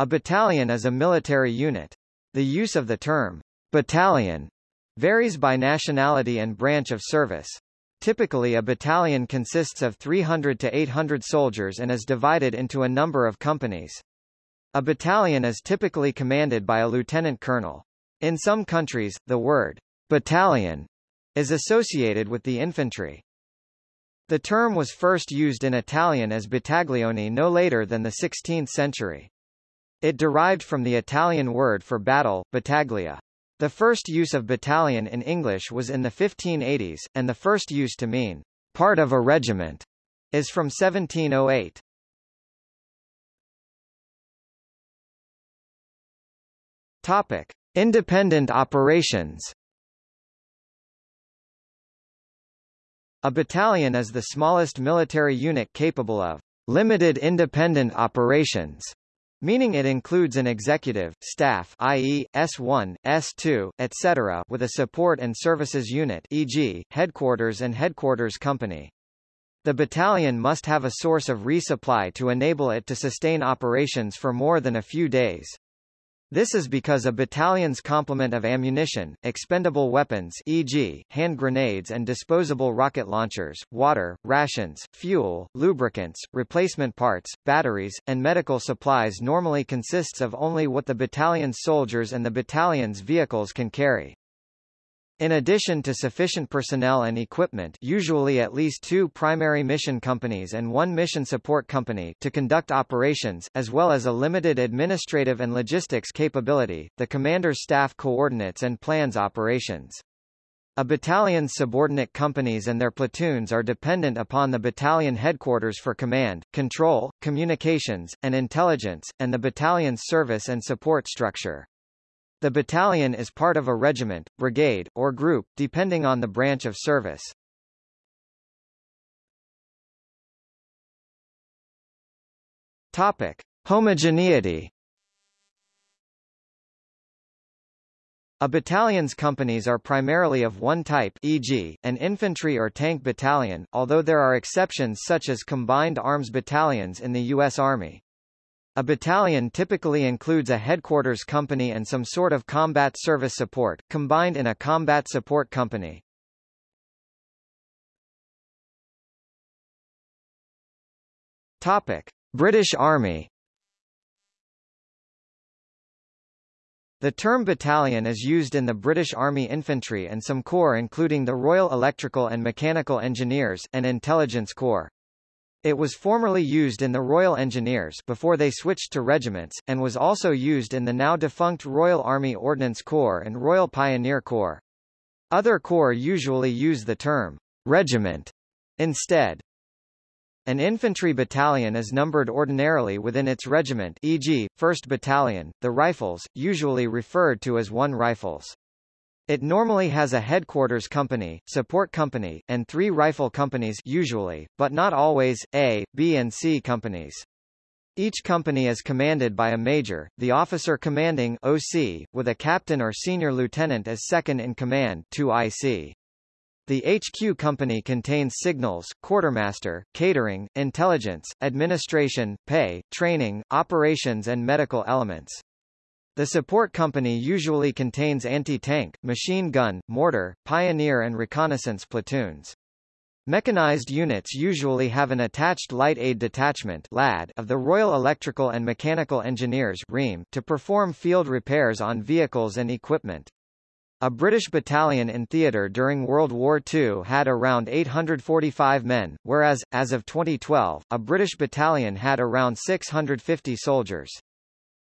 A battalion is a military unit. The use of the term battalion varies by nationality and branch of service. Typically a battalion consists of 300 to 800 soldiers and is divided into a number of companies. A battalion is typically commanded by a lieutenant colonel. In some countries, the word battalion is associated with the infantry. The term was first used in Italian as battaglione no later than the 16th century. It derived from the Italian word for battle, battaglia. The first use of battalion in English was in the 1580s, and the first use to mean part of a regiment is from 1708. Topic: Independent operations. A battalion is the smallest military unit capable of limited independent operations meaning it includes an executive, staff i.e., S1, S2, etc. with a support and services unit e.g., headquarters and headquarters company. The battalion must have a source of resupply to enable it to sustain operations for more than a few days. This is because a battalion's complement of ammunition, expendable weapons e.g., hand grenades and disposable rocket launchers, water, rations, fuel, lubricants, replacement parts, batteries, and medical supplies normally consists of only what the battalion's soldiers and the battalion's vehicles can carry. In addition to sufficient personnel and equipment usually at least two primary mission companies and one mission support company to conduct operations, as well as a limited administrative and logistics capability, the commander's staff coordinates and plans operations. A battalion's subordinate companies and their platoons are dependent upon the battalion headquarters for command, control, communications, and intelligence, and the battalion's service and support structure. The battalion is part of a regiment, brigade, or group, depending on the branch of service. Topic. Homogeneity A battalion's companies are primarily of one type e.g., an infantry or tank battalion, although there are exceptions such as combined arms battalions in the U.S. Army. A battalion typically includes a headquarters company and some sort of combat service support, combined in a combat support company. Topic: British Army The term battalion is used in the British Army Infantry and some corps including the Royal Electrical and Mechanical Engineers and Intelligence Corps. It was formerly used in the Royal Engineers before they switched to regiments, and was also used in the now defunct Royal Army Ordnance Corps and Royal Pioneer Corps. Other corps usually use the term regiment instead. An infantry battalion is numbered ordinarily within its regiment e.g., 1st Battalion, the Rifles, usually referred to as 1 Rifles. It normally has a headquarters company, support company, and three rifle companies usually, but not always, A, B and C companies. Each company is commanded by a major, the officer commanding OC, with a captain or senior lieutenant as second in command 2IC. The HQ company contains signals, quartermaster, catering, intelligence, administration, pay, training, operations and medical elements. The support company usually contains anti-tank, machine gun, mortar, pioneer and reconnaissance platoons. Mechanized units usually have an attached Light Aid Detachment LAD of the Royal Electrical and Mechanical Engineers REME to perform field repairs on vehicles and equipment. A British battalion in theatre during World War II had around 845 men, whereas, as of 2012, a British battalion had around 650 soldiers.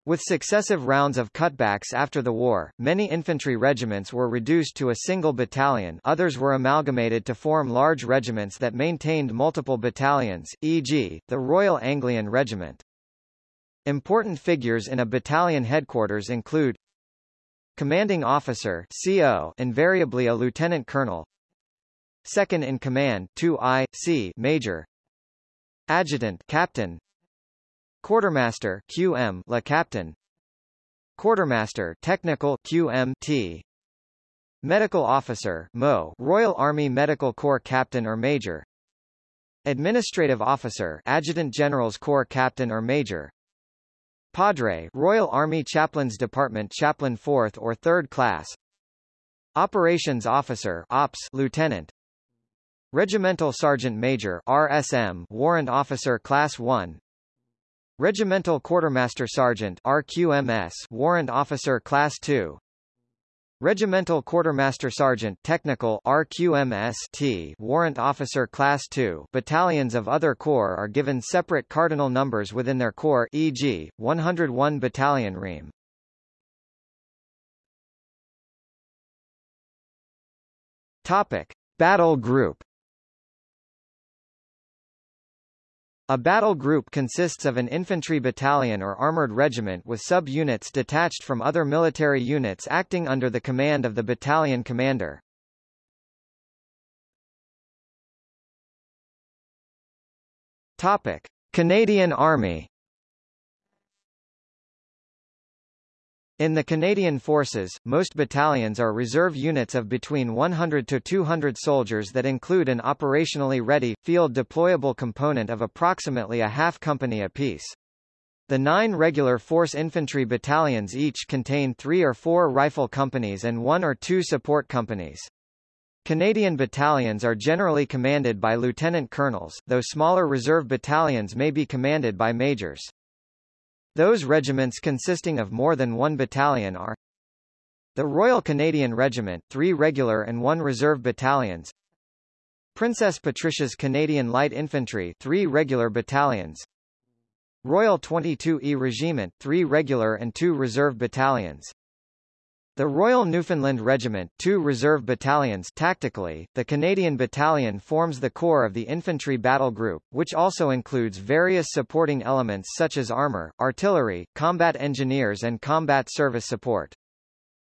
With successive rounds of cutbacks after the war, many infantry regiments were reduced to a single battalion others were amalgamated to form large regiments that maintained multiple battalions, e.g., the Royal Anglian Regiment. Important figures in a battalion headquarters include Commanding Officer CO, invariably a Lieutenant Colonel Second in Command 2I, C, Major Adjutant Captain Quartermaster QM La Captain. Quartermaster Technical QMT Medical Officer MO Royal Army Medical Corps Captain or Major. Administrative Officer Adjutant General's Corps Captain or Major. Padre Royal Army Chaplains Department Chaplain 4th or 3rd Class. Operations Officer Ops Lieutenant. Regimental Sergeant Major RSM Warrant Officer Class 1 Regimental Quartermaster Sergeant RQMS Warrant Officer Class 2 Regimental Quartermaster Sergeant Technical RQMS-T Warrant Officer Class 2 Battalions of other corps are given separate cardinal numbers within their corps e.g., 101 Battalion REME. Topic. Battle Group A battle group consists of an infantry battalion or armored regiment with sub-units detached from other military units acting under the command of the battalion commander. Topic: Canadian Army In the Canadian Forces, most battalions are reserve units of between 100 to 200 soldiers that include an operationally ready, field-deployable component of approximately a half company apiece. The nine regular force infantry battalions each contain three or four rifle companies and one or two support companies. Canadian battalions are generally commanded by lieutenant colonels, though smaller reserve battalions may be commanded by majors. Those regiments consisting of more than one battalion are the Royal Canadian Regiment, three regular and one reserve battalions Princess Patricia's Canadian Light Infantry, three regular battalions Royal 22E Regiment, three regular and two reserve battalions the Royal Newfoundland Regiment, two reserve battalions tactically, the Canadian Battalion forms the core of the Infantry Battle Group, which also includes various supporting elements such as armor, artillery, combat engineers and combat service support.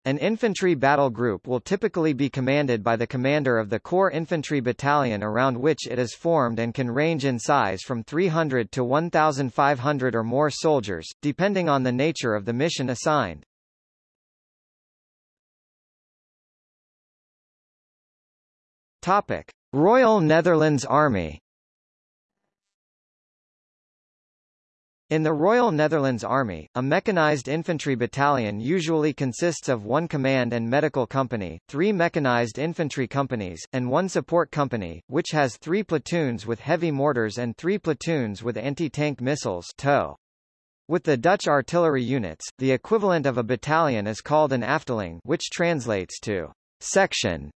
An infantry battle group will typically be commanded by the commander of the core infantry battalion around which it is formed and can range in size from 300 to 1,500 or more soldiers, depending on the nature of the mission assigned. Topic: Royal Netherlands Army. In the Royal Netherlands Army, a mechanized infantry battalion usually consists of one command and medical company, three mechanized infantry companies, and one support company, which has three platoons with heavy mortars and three platoons with anti-tank missiles TOW. With the Dutch artillery units, the equivalent of a battalion is called an afdeling which translates to section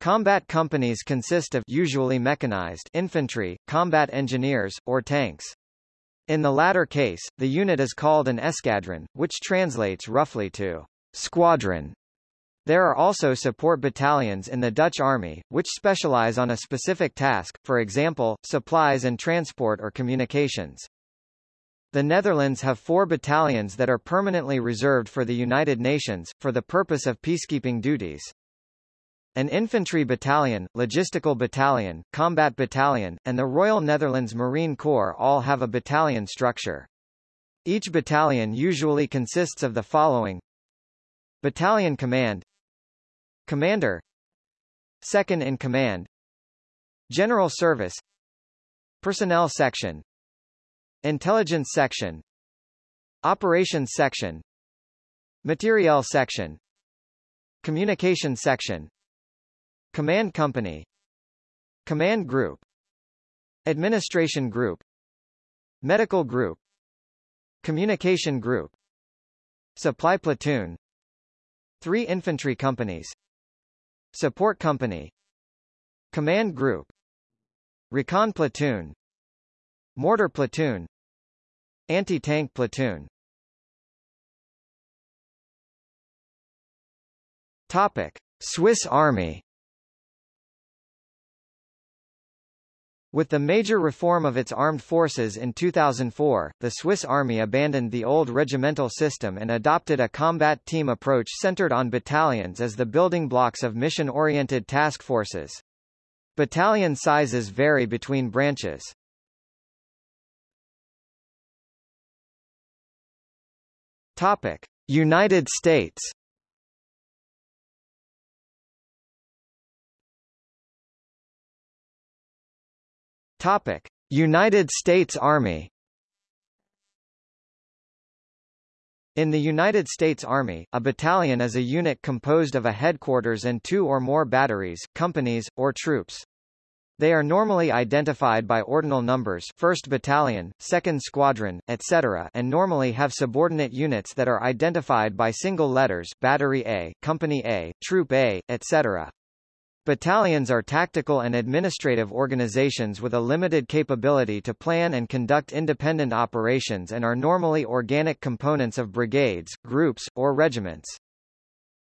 Combat companies consist of usually mechanized infantry, combat engineers, or tanks. In the latter case, the unit is called an escadron, which translates roughly to squadron. There are also support battalions in the Dutch Army, which specialize on a specific task, for example, supplies and transport or communications. The Netherlands have four battalions that are permanently reserved for the United Nations, for the purpose of peacekeeping duties. An infantry battalion, logistical battalion, combat battalion, and the Royal Netherlands Marine Corps all have a battalion structure. Each battalion usually consists of the following. Battalion Command. Commander. Second in Command. General Service. Personnel Section. Intelligence Section. Operations Section. Materiel Section. Communication Section Command Company. Command Group. Administration Group. Medical Group. Communication Group. Supply Platoon. Three Infantry Companies. Support Company. Command Group. Recon Platoon. Mortar Platoon. Anti-Tank Platoon. Topic. Swiss Army With the major reform of its armed forces in 2004, the Swiss Army abandoned the old regimental system and adopted a combat team approach centered on battalions as the building blocks of mission-oriented task forces. Battalion sizes vary between branches. Topic: United States Topic: United States Army In the United States Army, a battalion is a unit composed of a headquarters and two or more batteries, companies, or troops. They are normally identified by ordinal numbers 1st Battalion, 2nd Squadron, etc. and normally have subordinate units that are identified by single letters Battery A, Company A, Troop A, etc. Battalions are tactical and administrative organizations with a limited capability to plan and conduct independent operations and are normally organic components of brigades, groups, or regiments.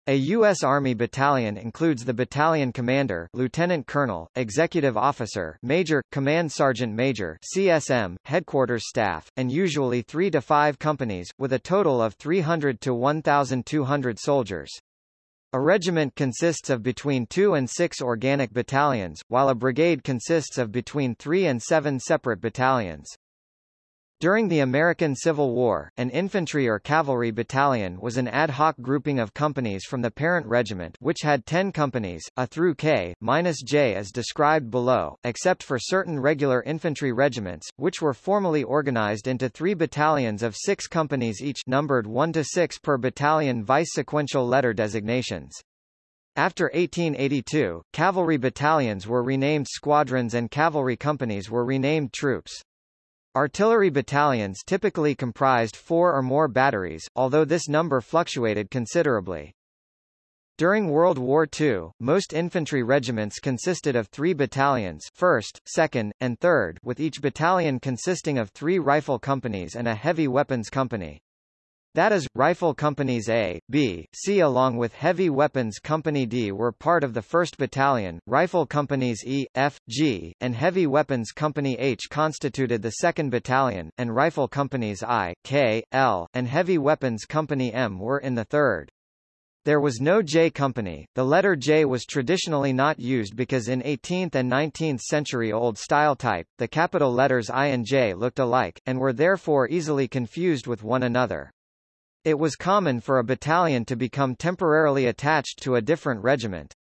A U.S. Army battalion includes the battalion commander lieutenant colonel, executive officer major, command sergeant major CSM, headquarters staff, and usually three to five companies, with a total of 300 to 1,200 soldiers. A regiment consists of between two and six organic battalions, while a brigade consists of between three and seven separate battalions. During the American Civil War, an infantry or cavalry battalion was an ad hoc grouping of companies from the parent regiment which had 10 companies, A through K, minus J as described below, except for certain regular infantry regiments, which were formally organized into three battalions of six companies each numbered 1 to 6 per battalion vice sequential letter designations. After 1882, cavalry battalions were renamed squadrons and cavalry companies were renamed troops. Artillery battalions typically comprised four or more batteries, although this number fluctuated considerably. During World War II, most infantry regiments consisted of three battalions 1st, 2nd, and 3rd with each battalion consisting of three rifle companies and a heavy weapons company. That is, Rifle Companies A, B, C along with Heavy Weapons Company D were part of the 1st Battalion, Rifle Companies E, F, G, and Heavy Weapons Company H constituted the 2nd Battalion, and Rifle Companies I, K, L, and Heavy Weapons Company M were in the 3rd. There was no J company. The letter J was traditionally not used because in 18th and 19th century Old Style type, the capital letters I and J looked alike, and were therefore easily confused with one another. It was common for a battalion to become temporarily attached to a different regiment.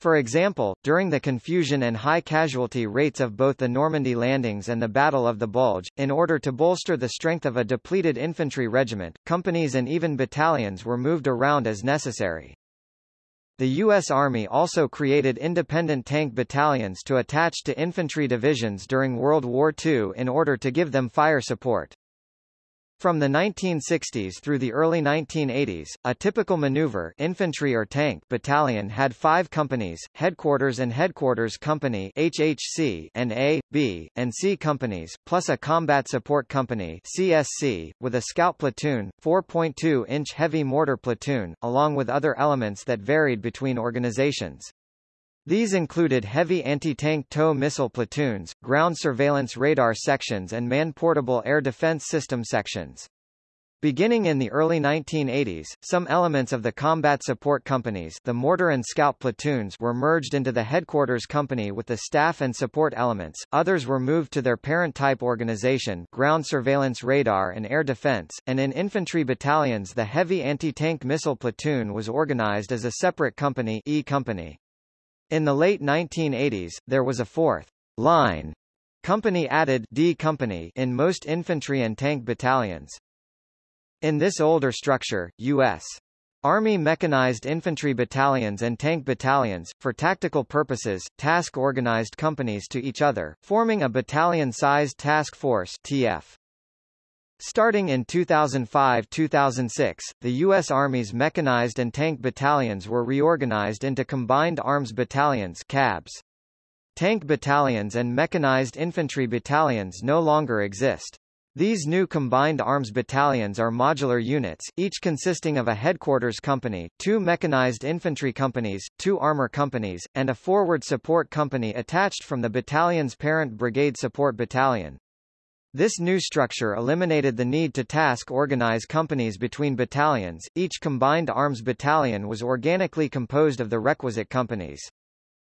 For example, during the confusion and high casualty rates of both the Normandy landings and the Battle of the Bulge, in order to bolster the strength of a depleted infantry regiment, companies and even battalions were moved around as necessary. The U.S. Army also created independent tank battalions to attach to infantry divisions during World War II in order to give them fire support. From the 1960s through the early 1980s, a typical maneuver infantry or tank battalion had five companies, headquarters and headquarters company HHC and A, B, and C companies, plus a combat support company CSC, with a scout platoon, 4.2-inch heavy mortar platoon, along with other elements that varied between organizations. These included heavy anti-tank tow missile platoons, ground surveillance radar sections and man-portable air defense system sections. Beginning in the early 1980s, some elements of the combat support companies the mortar and scout platoons were merged into the headquarters company with the staff and support elements, others were moved to their parent-type organization ground surveillance radar and air defense, and in infantry battalions the heavy anti-tank missile platoon was organized as a separate company E company. In the late 1980s, there was a fourth line company added D company in most infantry and tank battalions. In this older structure, U.S. Army mechanized infantry battalions and tank battalions, for tactical purposes, task-organized companies to each other, forming a battalion-sized task force TF. Starting in 2005-2006, the U.S. Army's mechanized and tank battalions were reorganized into Combined Arms Battalions CABs. Tank battalions and mechanized infantry battalions no longer exist. These new combined arms battalions are modular units, each consisting of a headquarters company, two mechanized infantry companies, two armor companies, and a forward support company attached from the battalion's parent brigade support battalion. This new structure eliminated the need to task organize companies between battalions, each combined arms battalion was organically composed of the requisite companies.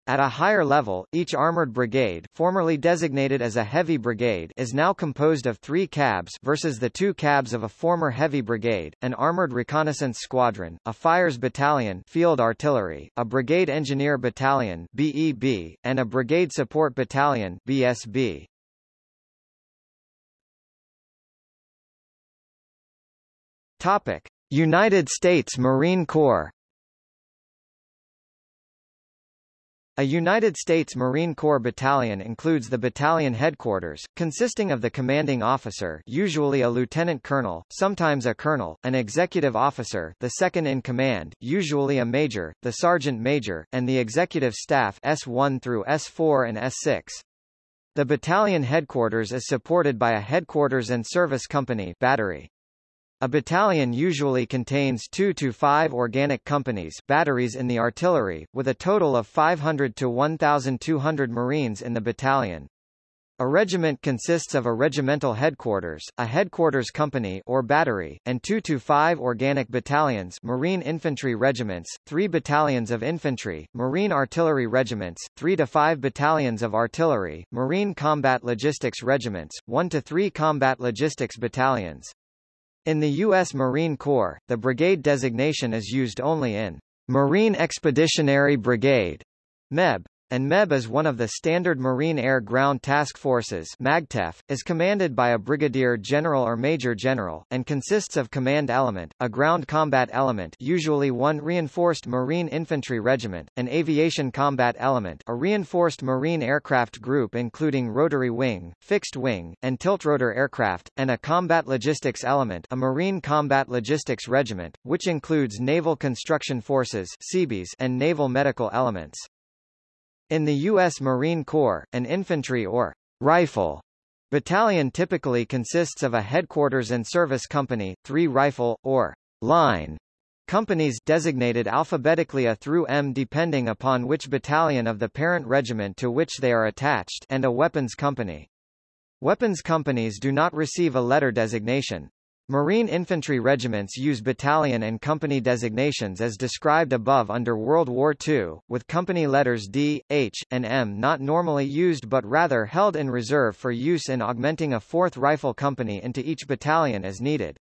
At a higher level, each armored brigade formerly designated as a heavy brigade is now composed of three cabs versus the two cabs of a former heavy brigade, an armored reconnaissance squadron, a fires battalion field artillery, a brigade engineer battalion BEB, and a brigade support battalion BSB. Topic: United States Marine Corps A United States Marine Corps battalion includes the battalion headquarters, consisting of the commanding officer usually a lieutenant colonel, sometimes a colonel, an executive officer the second in command, usually a major, the sergeant major, and the executive staff S1 through S4 and S6. The battalion headquarters is supported by a headquarters and service company battery. A battalion usually contains two to five organic companies batteries in the artillery, with a total of 500 to 1,200 Marines in the battalion. A regiment consists of a regimental headquarters, a headquarters company or battery, and two to five organic battalions Marine infantry regiments, three battalions of infantry, Marine artillery regiments, three to five battalions of artillery, Marine combat logistics regiments, one to three combat logistics battalions. In the U.S. Marine Corps, the brigade designation is used only in Marine Expeditionary Brigade, MEB and MEB is one of the standard Marine Air Ground Task Forces MAGTF, is commanded by a brigadier general or major general, and consists of command element, a ground combat element usually one reinforced Marine infantry regiment, an aviation combat element a reinforced Marine aircraft group including rotary wing, fixed wing, and tiltrotor aircraft, and a combat logistics element a Marine combat logistics regiment, which includes Naval Construction Forces and Naval Medical Elements. In the U.S. Marine Corps, an infantry or rifle battalion typically consists of a headquarters and service company, three rifle, or line companies designated alphabetically A through M depending upon which battalion of the parent regiment to which they are attached and a weapons company. Weapons companies do not receive a letter designation. Marine infantry regiments use battalion and company designations as described above under World War II, with company letters D, H, and M not normally used but rather held in reserve for use in augmenting a 4th Rifle Company into each battalion as needed.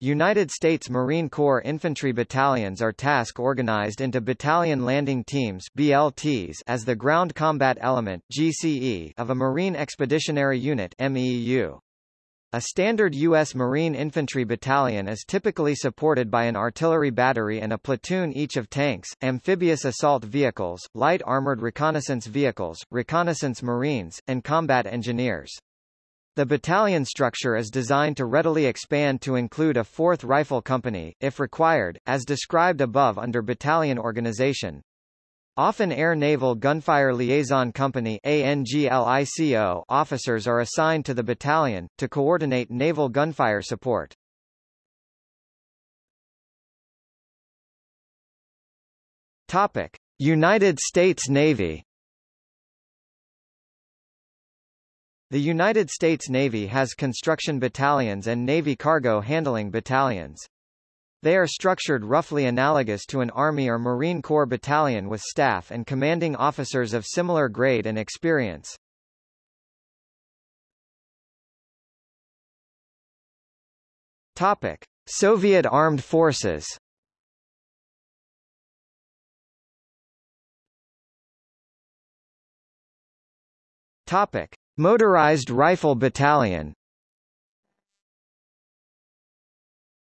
United States Marine Corps infantry battalions are task organized into Battalion Landing Teams BLTs as the ground combat element GCE of a Marine Expeditionary Unit MEU. A standard U.S. Marine infantry battalion is typically supported by an artillery battery and a platoon each of tanks, amphibious assault vehicles, light armored reconnaissance vehicles, reconnaissance marines, and combat engineers. The battalion structure is designed to readily expand to include a 4th Rifle Company, if required, as described above under battalion organization. Often Air Naval Gunfire Liaison Company officers are assigned to the battalion, to coordinate naval gunfire support. Topic. United States Navy The United States Navy has construction battalions and Navy cargo handling battalions. They are structured roughly analogous to an Army or Marine Corps battalion with staff and commanding officers of similar grade and experience. Topic: Soviet Armed Forces. Topic: Motorized Rifle Battalion.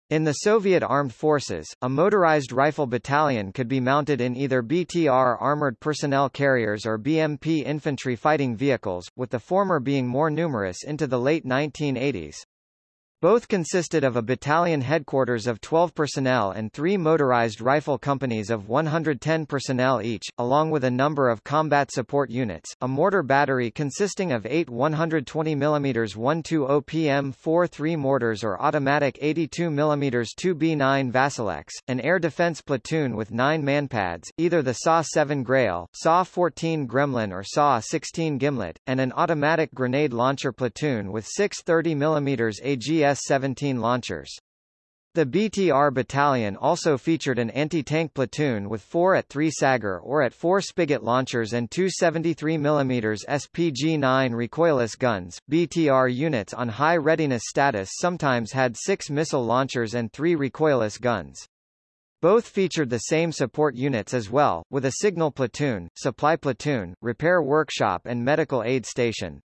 In the Soviet armed forces, a motorized rifle battalion could be mounted in either BTR armored personnel carriers or BMP infantry fighting vehicles, with the former being more numerous into the late 1980s. Both consisted of a battalion headquarters of 12 personnel and three motorized rifle companies of 110 personnel each, along with a number of combat support units, a mortar battery consisting of eight 120 mm 120 PM 4-3 mortars or automatic 82 mm 2B9 Vasileks, an air defense platoon with nine manpads, either the SA-7 Grail, SA-14 Gremlin or SA-16 Gimlet, and an automatic grenade launcher platoon with six 30 mm AGS BS-17 launchers. The BTR battalion also featured an anti-tank platoon with four at 3 Sagger or at 4 Spigot launchers and two 73mm SPG-9 recoilless guns. BTR units on high readiness status sometimes had six missile launchers and three recoilless guns. Both featured the same support units as well, with a signal platoon, supply platoon, repair workshop and medical aid station.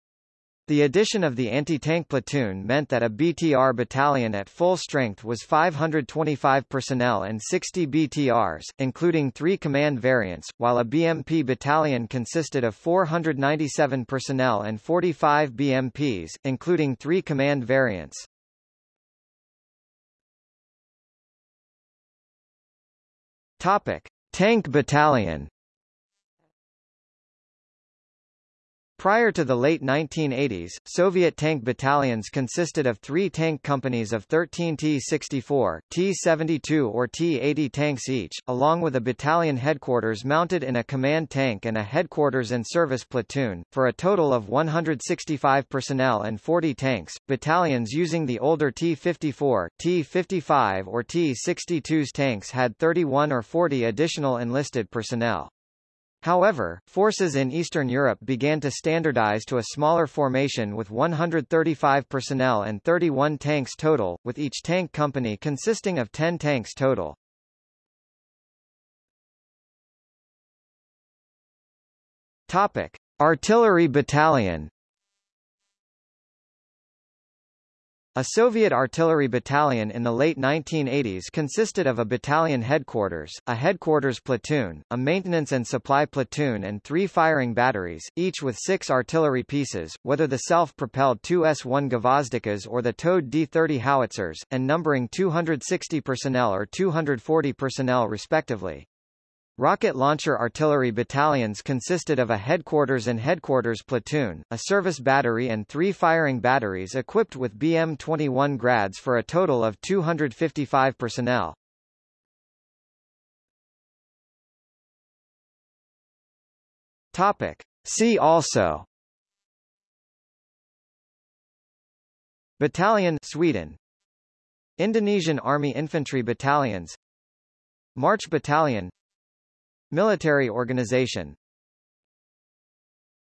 The addition of the anti-tank platoon meant that a BTR battalion at full strength was 525 personnel and 60 BTRs, including three command variants, while a BMP battalion consisted of 497 personnel and 45 BMPs, including three command variants. Topic: Tank Battalion Prior to the late 1980s, Soviet tank battalions consisted of three tank companies of 13 T-64, T-72 or T-80 tanks each, along with a battalion headquarters mounted in a command tank and a headquarters and service platoon, for a total of 165 personnel and 40 tanks. Battalions using the older T-54, T-55 or T-62's tanks had 31 or 40 additional enlisted personnel. However, forces in Eastern Europe began to standardize to a smaller formation with 135 personnel and 31 tanks total, with each tank company consisting of 10 tanks total. Topic: Artillery Battalion A Soviet artillery battalion in the late 1980s consisted of a battalion headquarters, a headquarters platoon, a maintenance and supply platoon and three firing batteries, each with six artillery pieces, whether the self-propelled 2S-1 Gvozdikas or the towed D-30 howitzers, and numbering 260 personnel or 240 personnel respectively. Rocket launcher artillery battalions consisted of a headquarters and headquarters platoon, a service battery and three firing batteries equipped with BM-21 grads for a total of 255 personnel. Topic. See also Battalion Sweden Indonesian Army Infantry Battalions March Battalion Military organization